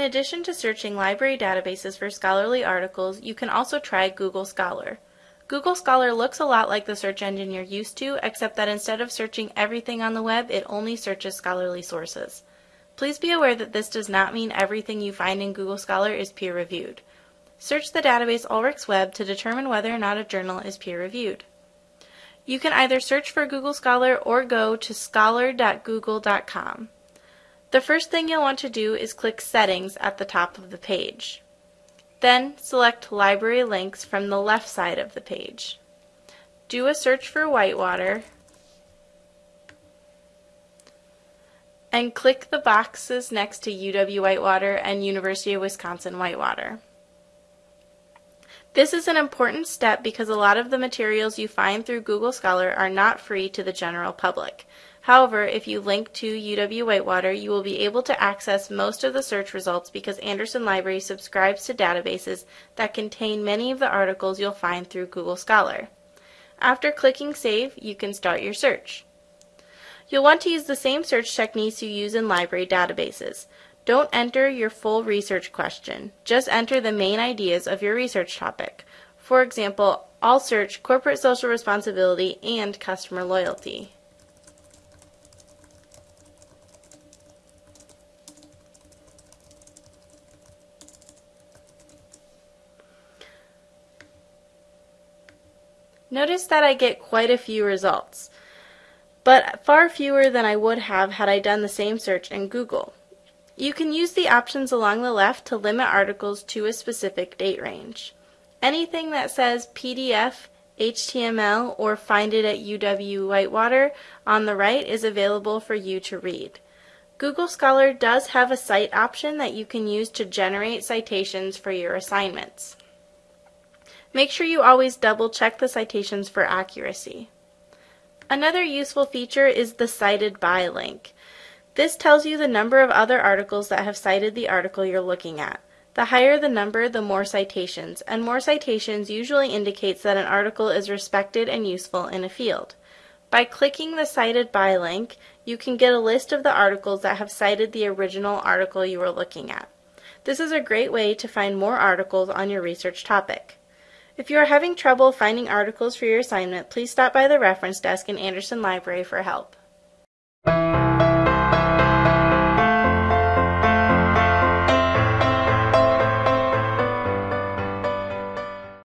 addition to searching library databases for scholarly articles, you can also try Google Scholar. Google Scholar looks a lot like the search engine you're used to, except that instead of searching everything on the web, it only searches scholarly sources. Please be aware that this does not mean everything you find in Google Scholar is peer-reviewed. Search the database Ulrichsweb to determine whether or not a journal is peer-reviewed. You can either search for Google Scholar or go to scholar.google.com. The first thing you'll want to do is click Settings at the top of the page. Then select Library Links from the left side of the page. Do a search for Whitewater and click the boxes next to UW Whitewater and University of Wisconsin Whitewater. This is an important step because a lot of the materials you find through Google Scholar are not free to the general public. However, if you link to UW Whitewater, you will be able to access most of the search results because Anderson Library subscribes to databases that contain many of the articles you'll find through Google Scholar. After clicking Save, you can start your search. You'll want to use the same search techniques you use in library databases. Don't enter your full research question. Just enter the main ideas of your research topic. For example, I'll search corporate social responsibility and customer loyalty. Notice that I get quite a few results, but far fewer than I would have had I done the same search in Google. You can use the options along the left to limit articles to a specific date range. Anything that says PDF, HTML, or find it at UW Whitewater on the right is available for you to read. Google Scholar does have a cite option that you can use to generate citations for your assignments. Make sure you always double check the citations for accuracy. Another useful feature is the cited by link. This tells you the number of other articles that have cited the article you're looking at. The higher the number, the more citations, and more citations usually indicates that an article is respected and useful in a field. By clicking the Cited By link, you can get a list of the articles that have cited the original article you are looking at. This is a great way to find more articles on your research topic. If you are having trouble finding articles for your assignment, please stop by the reference desk in Anderson Library for help.